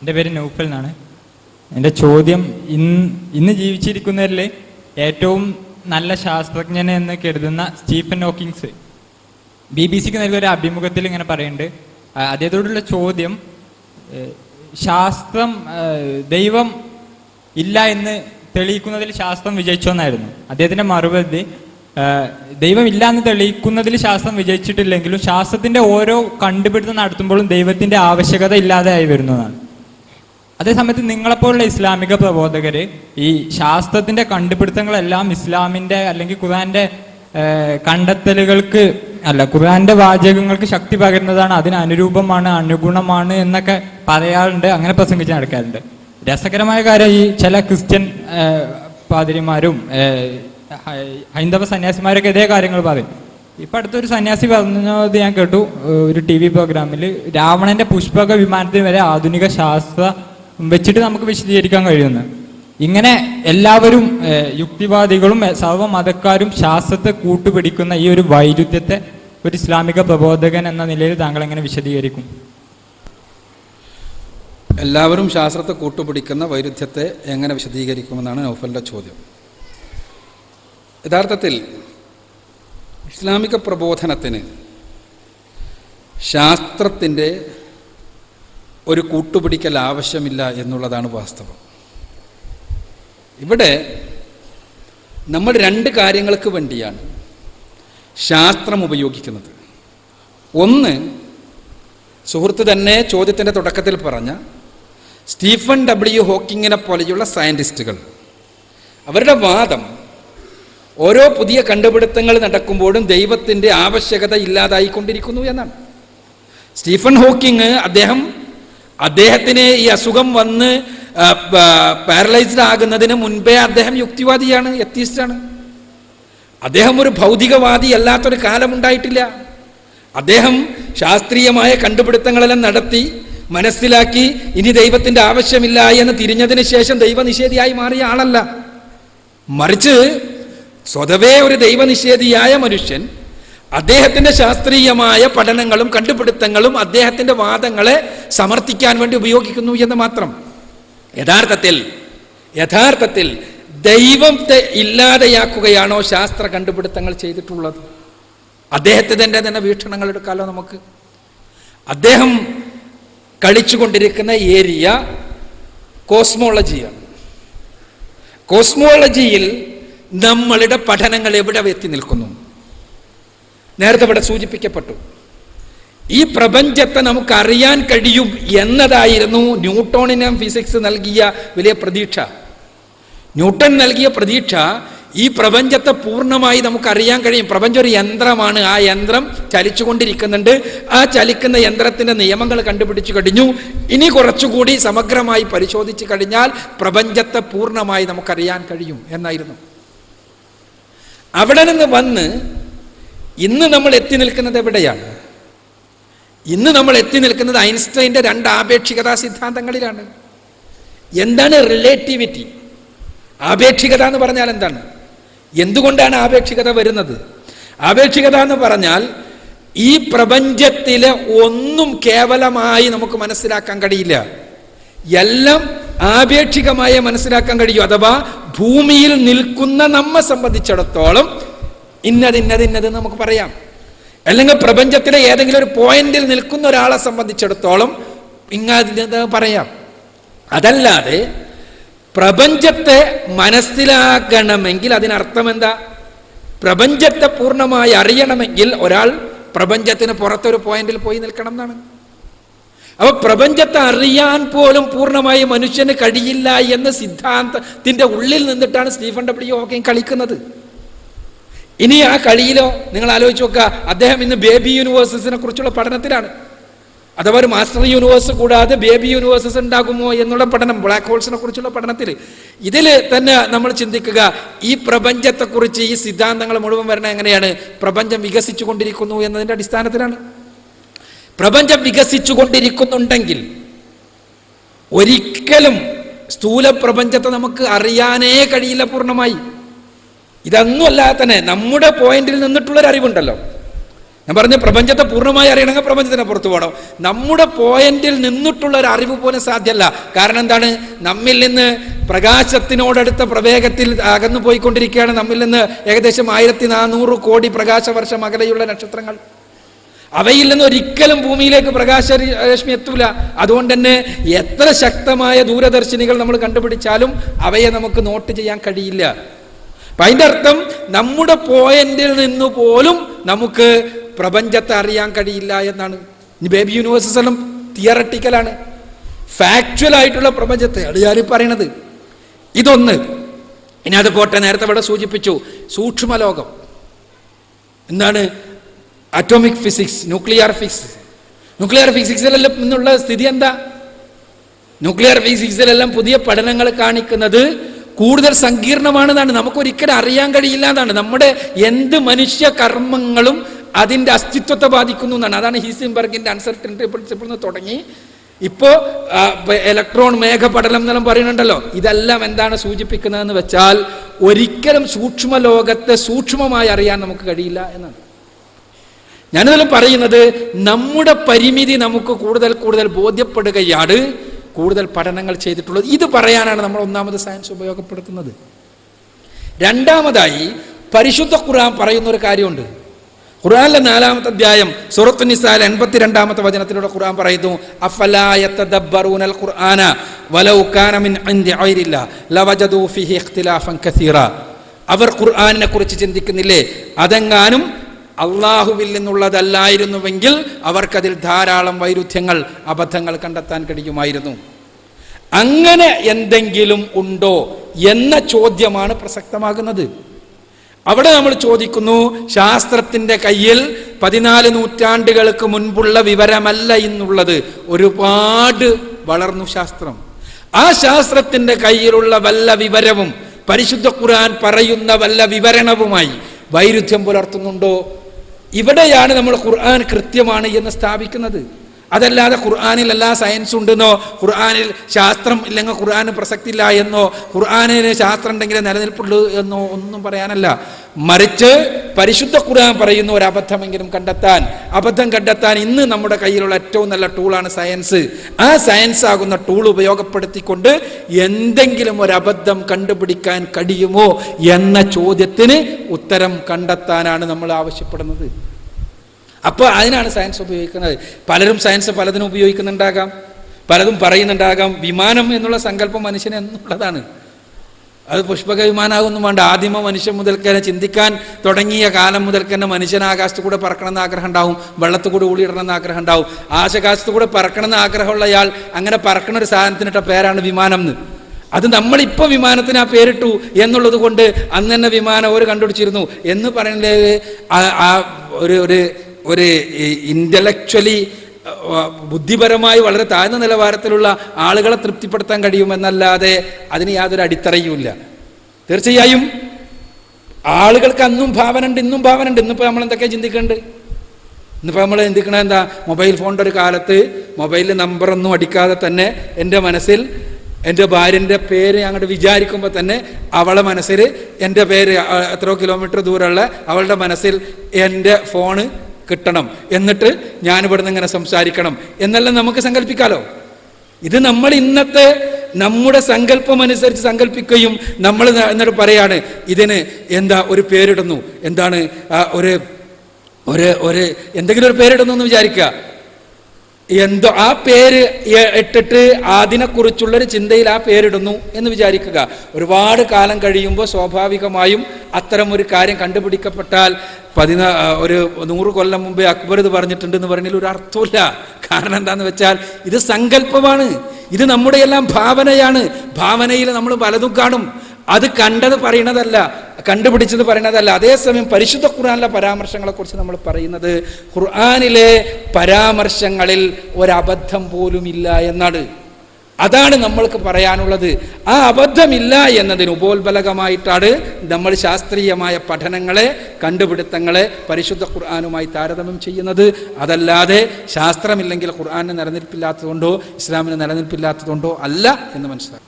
എന്റെ പേര് നൗഫൽ എന്നാണ്. എന്റെ ചോദ്യം ഇന്ന് ഇന്ന് ജീവിച്ചിരിക്കുന്നവരിൽ ഏറ്റവും നല്ല ശാസ്ത്രജ്ഞൻ എന്ന് കരുതുന്ന സ്റ്റീഫൻ ഹോക്കിങ്സ്. ബി ബി സിക്ക് നൽകിയ ഒരു അഭിമുഖത്തിൽ ഇങ്ങനെ പറയുന്നുണ്ട്. അദ്ദേഹത്തോടുള്ള ചോദ്യം ശാസ്ത്രം ദൈവം ഇല്ല എന്ന് തെളിയിക്കുന്നതിൽ ശാസ്ത്രം വിജയിച്ചോ എന്നായിരുന്നു. അദ്ദേഹത്തിന്റെ മറുപടി ദൈവം ഇല്ല എന്ന് തെളിയിക്കുന്നതിൽ ശാസ്ത്രം വിജയിച്ചിട്ടില്ലെങ്കിലും ശാസ്ത്രത്തിന്റെ ഓരോ കണ്ടുപിടുത്തം നടത്തുമ്പോഴും ദൈവത്തിന്റെ ആവശ്യകത ഇല്ലാതെയായി വരുന്നതാണ്. അതേസമയത്ത് നിങ്ങളെപ്പോലുള്ള ഇസ്ലാമിക പ്രബോധകർ ഈ ശാസ്ത്രത്തിന്റെ കണ്ടുപിടുത്തങ്ങളെല്ലാം ഇസ്ലാമിന്റെ അല്ലെങ്കിൽ ഖുർആന്റെ കണ്ടെത്തലുകൾക്ക് അല്ല ഖുർആന്റെ വാചകങ്ങൾക്ക് ശക്തി പകരുന്നതാണ് അതിന് അനുരൂപമാണ് അനുഗുണമാണ് എന്നൊക്കെ പറയാറുണ്ട് അങ്ങനെ പ്രസംഗിച്ച് നടക്കാറുണ്ട്. രസകരമായ കാര്യം ഈ ചില ക്രിസ്ത്യൻ പാതിരിമാരും ഹൈന്ദവ സന്യാസിമാരൊക്കെ ഇതേ കാര്യങ്ങൾ പറയും. ഇപ്പൊ അടുത്തൊരു സന്യാസി പറഞ്ഞത് ഞാൻ കേട്ടു ഒരു ടി വി പ്രോഗ്രാമിൽ രാവണന്റെ പുഷ്പക വിമാനത്തിന് വരെ ആധുനിക ശാസ്ത്ര വെച്ചിട്ട് നമുക്ക് വിശദീകരിക്കാൻ കഴിയുന്നു ഇങ്ങനെ എല്ലാവരും യുക്തിവാദികളും സർവ മതക്കാരും ശാസ്ത്രത്തെ കൂട്ടുപിടിക്കുന്ന ഈ ഒരു വൈരുദ്ധ്യത്തെ ഒരു ഇസ്ലാമിക പ്രബോധകൻ എന്ന നിലയിൽ താങ്കൾ എങ്ങനെ വിശദീകരിക്കും? എല്ലാവരും ശാസ്ത്രത്തെ കൂട്ടുപിടിക്കുന്ന വൈരുദ്ധ്യത്തെ എങ്ങനെ വിശദീകരിക്കുമെന്നാണ് നൗഫലിന്റെ ചോദ്യം. യഥാർത്ഥത്തിൽ ഇസ്ലാമിക പ്രബോധനത്തിന് ശാസ്ത്രത്തിന്റെ ഒരു കൂട്ടുപിടിക്കൽ ആവശ്യമില്ല എന്നുള്ളതാണ് വാസ്തവം. ഇവിടെ നമ്മൾ രണ്ട് കാര്യങ്ങൾക്ക് വേണ്ടിയാണ് ശാസ്ത്രം ഉപയോഗിക്കുന്നത്. ഒന്ന് സുഹൃത്ത് തന്നെ ചോദ്യത്തിന്റെ തുടക്കത്തിൽ പറഞ്ഞ സ്റ്റീഫൻ ഡബ്ല്യു ഹോക്കിങ്ങിനെ പോലെയുള്ള സയന്റിസ്റ്റുകൾ അവരുടെ വാദം ഓരോ പുതിയ കണ്ടുപിടുത്തങ്ങൾ നടക്കുമ്പോഴും ദൈവത്തിന്റെ ആവശ്യകത ഇല്ലാതായിക്കൊണ്ടിരിക്കുന്നു എന്നാണ്. സ്റ്റീഫൻ ഹോക്കിങ് അദ്ദേഹം അദ്ദേഹത്തിന് ഈ അസുഖം വന്ന് പാരലൈസ്ഡ് ആകുന്നതിന് മുൻപേ അദ്ദേഹം യുക്തിവാദിയാണ് എത്തിയിസ്റ്റാണ് അദ്ദേഹം ഒരു ഭൗതികവാദി അല്ലാത്തൊരു കാലമുണ്ടായിട്ടില്ല. അദ്ദേഹം ശാസ്ത്രീയമായ കണ്ടുപിടുത്തങ്ങളെല്ലാം നടത്തി മനസ്സിലാക്കി ഇനി ദൈവത്തിന്റെ ആവശ്യമില്ല എന്ന് തിരിഞ്ഞതിന് ശേഷം ദൈവനിഷേധിയായി മാറിയ ആളല്ല. മറിച്ച് സ്വതവേ ഒരു ദൈവനിഷേധിയായ മനുഷ്യൻ അദ്ദേഹത്തിന്റെ ശാസ്ത്രീയമായ പഠനങ്ങളും കണ്ടുപിടുത്തങ്ങളും അദ്ദേഹത്തിന്റെ വാദങ്ങളെ സമർത്ഥിക്കാൻ വേണ്ടി ഉപയോഗിക്കുന്നു എന്ന് മാത്രം. യഥാർത്ഥത്തിൽ യഥാർത്ഥത്തിൽ ദൈവത്തെ ഇല്ലാതെയാക്കുകയാണോ ശാസ്ത്ര കണ്ടുപിടുത്തങ്ങൾ ചെയ്തിട്ടുള്ളത്? അദ്ദേഹത്തിന്റെ തന്നെ വീക്ഷണങ്ങൾ എടുക്കാമല്ലോ നമുക്ക്? അദ്ദേഹം കളിച്ചുകൊണ്ടിരിക്കുന്ന ഏരിയ കോസ്മോളജിയാണ്. കോസ്മോളജിയിൽ നമ്മളുടെ പഠനങ്ങൾ എവിടെ എത്തി നിൽക്കുന്നു? നേരത്തെ ഇവിടെ സൂചിപ്പിക്കപ്പെട്ടു. ഈ പ്രപഞ്ചത്തെ നമുക്ക് അറിയാൻ കഴിയും എന്നതായിരുന്നു ന്യൂട്ടോണിന് ഫിസിക്സ് നൽകിയ വലിയ പ്രതീക്ഷ. ന്യൂട്ടൺ നൽകിയ പ്രതീക്ഷ ഈ പ്രപഞ്ചത്തെ പൂർണമായി നമുക്ക് അറിയാൻ കഴിയും. പ്രപഞ്ചം ഒരു യന്ത്രമാണ്. ആ യന്ത്രം ചലിച്ചുകൊണ്ടിരിക്കുന്നുണ്ട്. ആ ചലിക്കുന്ന യന്ത്രത്തിന്റെ നിയമങ്ങൾ കണ്ടുപിടിച്ചു കഴിഞ്ഞു. ഇനി കുറച്ചുകൂടി സമഗ്രമായി പരിശോധിച്ചു കഴിഞ്ഞാൽ പ്രപഞ്ചത്തെ പൂർണമായി നമുക്കറിയാൻ കഴിയും എന്നായിരുന്നു. അവിടെ നിന്ന് വന്ന് ഇന്ന് നമ്മൾ എത്തി നിൽക്കുന്നത് എവിടെയാണ്? ഇന്ന് നമ്മൾ എത്തി നിൽക്കുന്നത് ഐൻസ്റ്റൈന്റെ രണ്ട് ആപേക്ഷികതാ സിദ്ധാന്തങ്ങളിലാണ്. എന്താണ് റിലേറ്റിവിറ്റി ആപേക്ഷികത എന്ന് പറഞ്ഞാൽ എന്താണ്? എന്തുകൊണ്ടാണ് ആപേക്ഷികത വരുന്നത്? ആപേക്ഷികത എന്ന് പറഞ്ഞാൽ ഈ പ്രപഞ്ചത്തിലെ ഒന്നും കേവലമായി നമുക്ക് മനസ്സിലാക്കാൻ കഴിയില്ല. എല്ലാം ആപേക്ഷികമായി മനസ്സിലാക്കാൻ കഴിയും. അഥവാ ഭൂമിയിൽ നിൽക്കുന്ന നമ്മെ സംബന്ധിച്ചിടത്തോളം ഇന്നത് ഇന്നത് ഇന്നത് നമുക്ക് പറയാം. അല്ലെങ്കിൽ പ്രപഞ്ചത്തിലെ ഏതെങ്കിലും ഒരു പോയിന്റിൽ നിൽക്കുന്ന ഒരാളെ സംബന്ധിച്ചിടത്തോളം ഇങ്ങനെ പറയാം? അതല്ലാതെ പ്രപഞ്ചത്തെ മനസ്സിലാക്കണമെങ്കിൽ അതിനർത്ഥം എന്താ? പ്രപഞ്ചത്തെ പൂർണമായി അറിയണമെങ്കിൽ ഒരാൾ പ്രപഞ്ചത്തിന് പുറത്തൊരു പോയിന്റിൽ പോയി നിൽക്കണം എന്നാണ്. അപ്പൊ പ്രപഞ്ചത്തെ അറിയാൻ പോലും പൂർണമായി മനുഷ്യന് കഴിയില്ല എന്ന സിദ്ധാന്തത്തിന്റെ ഉള്ളിൽ നിന്നിട്ടാണ് സ്റ്റീഫൻ ഡബ്ല്യു ഹോക്കിങ് കളിക്കുന്നത്. ഇനി ആ കളിയിലോ നിങ്ങൾ ആലോചിച്ച് നോക്കുക അദ്ദേഹം ഇന്ന് ബേബി യൂണിവേഴ്സസിനെ കുറിച്ചുള്ള പഠനത്തിലാണ്. അഥവാ ഒരു മാസ്റ്റർ യൂണിവേഴ്സ് കൂടാതെ ബേബി യൂണിവേഴ്സസ് ഉണ്ടാകുമോ എന്നുള്ള പഠനം ബ്ലാക്ക് ഹോൾസിനെ കുറിച്ചുള്ള പഠനത്തിൽ. ഇതിൽ തന്നെ നമ്മൾ ചിന്തിക്കുക ഈ പ്രപഞ്ചത്തെക്കുറിച്ച് ഈ സിദ്ധാന്തങ്ങൾ മുഴുവൻ വരണ എങ്ങനെയാണ്? പ്രപഞ്ചം വികസിച്ചു കൊണ്ടിരിക്കുന്നു എന്നതിന്റെ അടിസ്ഥാനത്തിലാണ്. പ്രപഞ്ചം വികസിച്ചു കൊണ്ടിരിക്കുന്നുണ്ടെങ്കിൽ ഒരിക്കലും സ്ഥൂല പ്രപഞ്ചത്തെ നമുക്ക് അറിയാനേ കഴിയില്ല പൂർണമായി. ഇതൊന്നും അല്ലാതെ തന്നെ നമ്മുടെ പോയിന്റിൽ നിന്നിട്ടുള്ളൊരു അറിവുണ്ടല്ലോ. ഞാൻ പറഞ്ഞ പ്രപഞ്ചത്തെ പൂർണമായി അറിയണമെങ്കിൽ പ്രപഞ്ചത്തിനെ പുറത്തു പോകണം. നമ്മുടെ പോയിന്റിൽ നിന്നിട്ടുള്ള ഒരു അറിവ് പോലും സാധ്യമല്ല. കാരണം എന്താണ്? നമ്മിൽ നിന്ന് പ്രകാശത്തിനോടടുത്ത പ്രവേഗത്തിൽ അകന്നു പോയിക്കൊണ്ടിരിക്കുകയാണ്. നമ്മിൽ നിന്ന് ഏകദേശം ആയിരത്തി നാനൂറ് കോടി പ്രകാശ വർഷം അകലെയുള്ള നക്ഷത്രങ്ങൾ. അവയിൽ നിന്ന് ഒരിക്കലും ഭൂമിയിലേക്ക് പ്രകാശ രശ്മി എത്തൂല. അതുകൊണ്ട് തന്നെ എത്ര ശക്തമായ ദൂരദർശിനികൾ നമ്മൾ കണ്ടുപിടിച്ചാലും അവയെ നമുക്ക് നോട്ട് ചെയ്യാൻ കഴിയില്ല. അപ്പൊ അതിന്റെ അർത്ഥം നമ്മുടെ പോയിന്റിൽ നിന്ന് പോലും നമുക്ക് പ്രപഞ്ചത്തെ അറിയാൻ കഴിയില്ല എന്നാണ്. ബേബി യൂണിവേഴ്സസ് എല്ലാം തിയറട്ടിക്കലാണ് ഫാക്ച്വൽ ആയിട്ടുള്ള പ്രപഞ്ചത്തെ അത് ഞാൻ പറയണത്. ഇതൊന്ന്. ഇനി അത് പോട്ടെ നേരത്തെ ഇവിടെ സൂചിപ്പിച്ചു. സൂക്ഷ്മലോകം. എന്താണ്? Atomic physics nuclear physics nuclear ഫിസിക്സിലെല്ലാം ഇന്നുള്ള സ്ഥിതി എന്താ? ന്യൂക്ലിയർ ഫിസിക്സിലെല്ലാം പുതിയ പഠനങ്ങൾ കാണിക്കുന്നത് കൂടുതൽ സങ്കീർണമാണെന്നാണ്. നമുക്ക് ഒരിക്കലും അറിയാൻ കഴിയില്ല എന്നാണ്. നമ്മുടെ എന്ത് മനുഷ്യ കർമ്മങ്ങളും അതിന്റെ അസ്തിത്വത്തെ ബാധിക്കുന്നു എന്നാണ്. അതാണ് ഹീസിംബർഗിന്റെ അൺസർട്ടനിറ്റി പ്രിൻസിപ്പിൾ നിന്ന് തുടങ്ങി. ഇപ്പോൾ ഇലക്ട്രോൺ മേഘപടലം എന്നെല്ലാം പറയുന്നുണ്ടല്ലോ. ഇതെല്ലാം എന്താണ് സൂചിപ്പിക്കുന്നതെന്ന് വെച്ചാൽ ഒരിക്കലും സൂക്ഷ്മ ലോകത്തെ സൂക്ഷ്മമായി അറിയാൻ നമുക്ക് കഴിയില്ല എന്നാണ്. ഞാനിതെല്ലാം പറയുന്നത് നമ്മുടെ പരിമിതി നമുക്ക് കൂടുതൽ കൂടുതൽ ബോധ്യപ്പെടുകയാണ്. കൂടുതൽ പഠനങ്ങൾ ചെയ്തിട്ടുള്ളത്. ഇത് പറയാനാണ് നമ്മൾ ഒന്നാമത് സയൻസ് ഉപയോഗപ്പെടുത്തുന്നത്. രണ്ടാമതായി പരിശുദ്ധ ഖുർആൻ പറയുന്ന ഒരു കാര്യമുണ്ട്. ഖുർആനിലെ നാലാമത്തെ അധ്യായം സൂറത്തു നിസാൽ എൺപത്തിരണ്ടാമത്തെ വചനത്തിലൂടെ ഖുർആൻ പറയുന്നു അഫലായത്തദബ്ബറൂനൽ ഖുർആന വലൗ കാന മിൻ ലവജദൂ ഫിഹി ഇഖ്തിലാഫൻ കസീറ. അവർ ഖുർആനിനെ കുറിച്ച് ചിന്തിക്കുന്നില്ലേ? അതെങ്ങാനും അള്ളാഹുവിൽ നിന്നുള്ളതല്ലായിരുന്നുവെങ്കിൽ അവർക്കതിൽ ധാരാളം വൈരുദ്ധ്യങ്ങൾ അബദ്ധങ്ങൾ കണ്ടെത്താൻ കഴിയുമായിരുന്നു. അങ്ങനെ എന്തെങ്കിലും ഉണ്ടോ എന്ന ചോദ്യമാണ് പ്രസക്തമാകുന്നത്. അവിടെ നമ്മൾ ചോദിക്കുന്നു ശാസ്ത്രത്തിന്റെ കയ്യിൽ പതിനാല് നൂറ്റാണ്ടുകൾക്ക് മുൻപുള്ള വിവരമല്ല ഇന്നുള്ളത്. ഒരുപാട് വളർന്നു ശാസ്ത്രം. ആ ശാസ്ത്രത്തിന്റെ കയ്യിലുള്ള വല്ല വിവരവും പരിശുദ്ധ ഖുർആൻ പറയുന്ന വല്ല വിവരണവുമായി വൈരുദ്ധ്യം പുലർത്തുന്നുണ്ടോ? ഇവിടെയാണ് നമ്മൾ ഖുർആൻ കൃത്യമാണ് എന്ന് സ്ഥാപിക്കുന്നത്. അതല്ലാതെ ഖുർആാനിൽ എല്ലാ സയൻസ് ഉണ്ടെന്നോ ഖുർആാനിൽ ശാസ്ത്രം ഇല്ലെങ്കിൽ ഖുർആാന് പ്രസക്തി ഇല്ല എന്നോ ഖുർആാനിന് ശാസ്ത്രം ഉണ്ടെങ്കിലേ നിലനിൽപ്പുള്ളൂ എന്നോ ഒന്നും പറയാനല്ല. മറിച്ച് പരിശുദ്ധ ഖുർആൻ പറയുന്ന ഒരു അബദ്ധമെങ്കിലും കണ്ടെത്താൻ അബദ്ധം കണ്ടെത്താൻ ഇന്ന് നമ്മുടെ കയ്യിലുള്ള ഏറ്റവും നല്ല ടൂളാണ് സയൻസ് ആ സയൻസ് ആകുന്ന ടൂൾ ഉപയോഗപ്പെടുത്തിക്കൊണ്ട് എന്തെങ്കിലും ഒരു അബദ്ധം കണ്ടുപിടിക്കാൻ കഴിയുമോ എന്ന ചോദ്യത്തിന് ഉത്തരം കണ്ടെത്താനാണ് നമ്മൾ ആവശ്യപ്പെടുന്നത്. അപ്പോൾ അതിനാണ് സയൻസ് ഉപയോഗിക്കുന്നത്. പലരും സയൻസ് പലതിനും ഉപയോഗിക്കുന്നുണ്ടാകാം. പലതും പറയുന്നുണ്ടാകാം. വിമാനം എന്നുള്ള സങ്കല്പം മനുഷ്യന് എന്നുള്ളതാണ്. അത് പുഷ്പക വിമാനമാകൊന്നും വേണ്ട. ആദിമ മനുഷ്യൻ മുതൽക്ക് തന്നെ ചിന്തിക്കാൻ തുടങ്ങിയ കാലം മുതൽക്ക് തന്നെ മനുഷ്യൻ ആകാശത്തു കൂടെ പറക്കണമെന്ന് ആഗ്രഹം ഉണ്ടാവും വെള്ളത്തു കൂടെ ഊളിയിടണമെന്ന് ആഗ്രഹം ഉണ്ടാവും ആശകാശത്തു കൂടെ പറക്കണമെന്ന് ആഗ്രഹമുള്ള അയാൾ അങ്ങനെ പറക്കണ ഒരു സാധനത്തിനിട്ട പേരാണ് വിമാനം എന്ന്. അത് നമ്മളിപ്പോൾ വിമാനത്തിന് ആ പേരിട്ടു എന്നുള്ളത് കൊണ്ട് അന്ന് തന്നെ വിമാനം അവർ കണ്ടുപിടിച്ചിരുന്നു. എന്ന് പറയുന്നത് ആ ഒരു ഒരു ഒരു ഇന്റലക്ച്വലി ബുദ്ധിപരമായി വളരെ താഴ്ന്ന നിലവാരത്തിലുള്ള ആളുകളെ തൃപ്തിപ്പെടുത്താൻ കഴിയുമെന്നല്ലാതെ അതിന് യാതൊരു അടിത്തറയുമില്ല. തീർച്ചയായും ആളുകൾക്ക് അന്നും ഭാവന ഉണ്ട് ഇന്നും ഭാവന ഉണ്ട് ഇന്നിപ്പോൾ നമ്മൾ എന്തൊക്കെ ചിന്തിക്കേണ്ടത്? ഇന്നിപ്പോൾ നമ്മൾ ചിന്തിക്കണത് എന്താ? മൊബൈൽ ഫോണിന്റെ ഒരു കാലത്ത് മൊബൈലിൽ നമ്പറൊന്നും അടിക്കാതെ തന്നെ എന്റെ മനസ്സിൽ എന്റെ ഭാര്യന്റെ പേര് അങ്ങോട്ട് വിചാരിക്കുമ്പോൾ തന്നെ അവളെ മനസ്സിൽ എന്റെ പേര് എത്രയോ കിലോമീറ്റർ ദൂരമുള്ള അവളുടെ മനസ്സിൽ എന്റെ ഫോണ് കിട്ടണം. എന്നിട്ട് ഞാൻ ഇവിടുന്ന് ഇങ്ങനെ സംസാരിക്കണം. എന്നെല്ലാം നമുക്ക് സങ്കല്പിക്കാലോ? ഇത് നമ്മൾ ഇന്നത്തെ നമ്മുടെ സങ്കല്പം അനുസരിച്ച് സങ്കല്പിക്കുകയും നമ്മൾ എന്നിട്ട് പറയാണ് ഇതിന് എന്താ ഒരു പേരിടുന്നു? എന്താണ് ഒരു ഒരു ഒരു എന്തെങ്കിലും ഒരു പേരിടുന്നു എന്ന് വിചാരിക്കുക. എന്തോ ആ പേര് ഇട്ടിട്ട് അതിനെക്കുറിച്ചുള്ളൊരു ചിന്തയിൽ ആ പേരിടുന്നു എന്ന് വിചാരിക്കുക. ഒരുപാട് കാലം കഴിയുമ്പോൾ സ്വാഭാവികമായും അത്തരം ഒരു കാര്യം കണ്ടുപിടിക്കപ്പെട്ടാൽ പതിനാ ഒരു നൂറ് കൊല്ലം മുമ്പേ അക്ബർ ഇത് പറഞ്ഞിട്ടുണ്ടെന്ന് പറഞ്ഞതിൽ ഒരു അർത്ഥമില്ല കാരണം എന്താന്ന് വെച്ചാൽ ഇത് സങ്കല്പമാണ്. ഇത് നമ്മുടെ എല്ലാം ഭാവനയാണ്. ഭാവനയിൽ നമ്മൾ പലതും കാണും. അത് കണ്ടത് പറയണതല്ല കണ്ടുപിടിച്ചത് പറയണതല്ല. അതേസമയം പരിശുദ്ധ ഖുർആാനിലെ പരാമർശങ്ങളെക്കുറിച്ച് നമ്മൾ പറയുന്നത് ഖുർആാനിലെ പരാമർശങ്ങളിൽ ഒരബദ്ധം പോലും ഇല്ല എന്നാണ്. അതാണ് നമ്മൾക്ക് പറയാനുള്ളത്. ആ അബദ്ധമില്ല എന്നതിന് ഉപോത്ബലകമായിട്ടാണ് നമ്മൾ ശാസ്ത്രീയമായ പഠനങ്ങളെ കണ്ടുപിടുത്തങ്ങളെ പരിശുദ്ധ ഖുർആാനുമായി താരതമ്യം ചെയ്യുന്നത്. അതല്ലാതെ ശാസ്ത്രമില്ലെങ്കിൽ ഖുർആാനിന് നിലനിൽപ്പില്ലാത്തതുകൊണ്ടോ ഇസ്ലാമിന് നിലനിൽപ്പില്ലാത്തതുകൊണ്ടോ അല്ല എന്ന് മനസ്സിലാക്കും